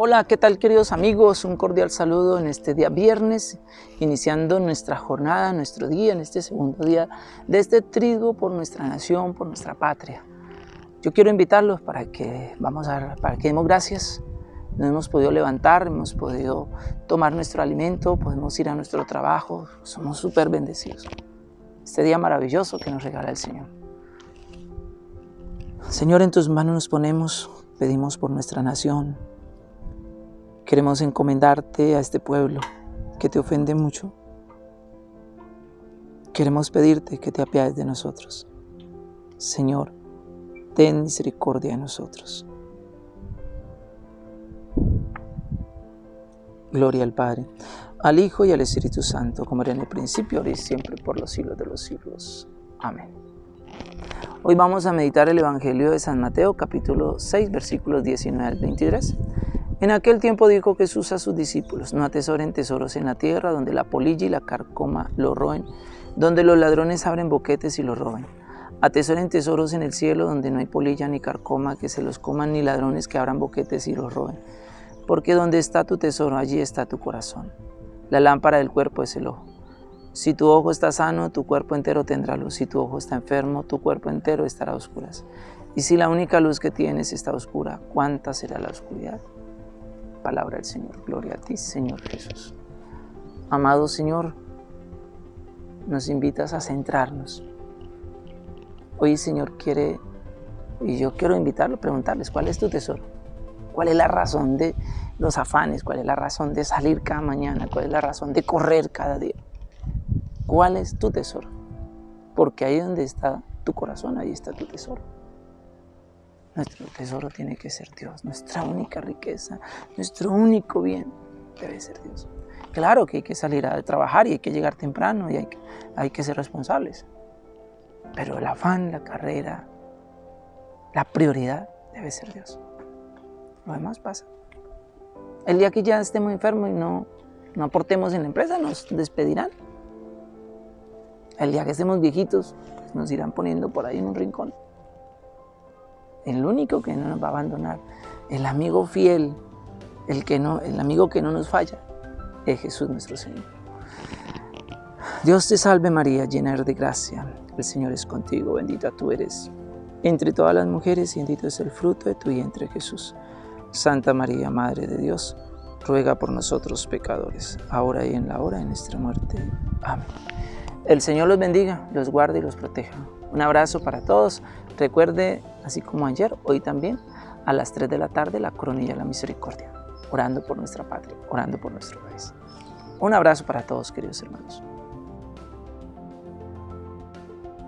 Hola, ¿qué tal queridos amigos? Un cordial saludo en este día viernes, iniciando nuestra jornada, nuestro día, en este segundo día de este trigo por nuestra nación, por nuestra patria. Yo quiero invitarlos para que, vamos a, para que demos gracias. Nos hemos podido levantar, hemos podido tomar nuestro alimento, podemos ir a nuestro trabajo, somos súper bendecidos. Este día maravilloso que nos regala el Señor. Señor, en tus manos nos ponemos, pedimos por nuestra nación, Queremos encomendarte a este pueblo que te ofende mucho. Queremos pedirte que te apiades de nosotros. Señor, ten misericordia de nosotros. Gloria al Padre, al Hijo y al Espíritu Santo, como era en el principio, ahora y siempre, por los siglos de los siglos. Amén. Hoy vamos a meditar el Evangelio de San Mateo, capítulo 6, versículos 19 al 23. En aquel tiempo dijo Jesús a sus discípulos, no atesoren tesoros en la tierra, donde la polilla y la carcoma lo roen, donde los ladrones abren boquetes y lo roben. Atesoren tesoros en el cielo, donde no hay polilla ni carcoma, que se los coman, ni ladrones que abran boquetes y los roben. Porque donde está tu tesoro, allí está tu corazón. La lámpara del cuerpo es el ojo. Si tu ojo está sano, tu cuerpo entero tendrá luz. Si tu ojo está enfermo, tu cuerpo entero estará a oscuras. Y si la única luz que tienes está oscura, ¿cuánta será la oscuridad? Palabra del Señor. Gloria a ti, Señor Jesús. Amado Señor, nos invitas a centrarnos. Hoy, Señor, quiere, y yo quiero invitarlo, preguntarles, ¿cuál es tu tesoro? ¿Cuál es la razón de los afanes? ¿Cuál es la razón de salir cada mañana? ¿Cuál es la razón de correr cada día? ¿Cuál es tu tesoro? Porque ahí donde está tu corazón, ahí está tu tesoro. Nuestro tesoro tiene que ser Dios, nuestra única riqueza, nuestro único bien debe ser Dios. Claro que hay que salir a trabajar y hay que llegar temprano y hay que, hay que ser responsables. Pero el afán, la carrera, la prioridad debe ser Dios. Lo demás pasa. El día que ya estemos enfermos y no, no aportemos en la empresa, nos despedirán. El día que estemos viejitos, nos irán poniendo por ahí en un rincón el único que no nos va a abandonar, el amigo fiel, el, que no, el amigo que no nos falla, es Jesús nuestro Señor. Dios te salve María, llena de gracia, el Señor es contigo, bendita tú eres entre todas las mujeres bendito es el fruto de tu vientre Jesús. Santa María, Madre de Dios, ruega por nosotros pecadores, ahora y en la hora de nuestra muerte. Amén. El Señor los bendiga, los guarde y los proteja. Un abrazo para todos. Recuerde, así como ayer, hoy también, a las 3 de la tarde, la coronilla de la misericordia, orando por nuestra patria, orando por nuestro país. Un abrazo para todos, queridos hermanos.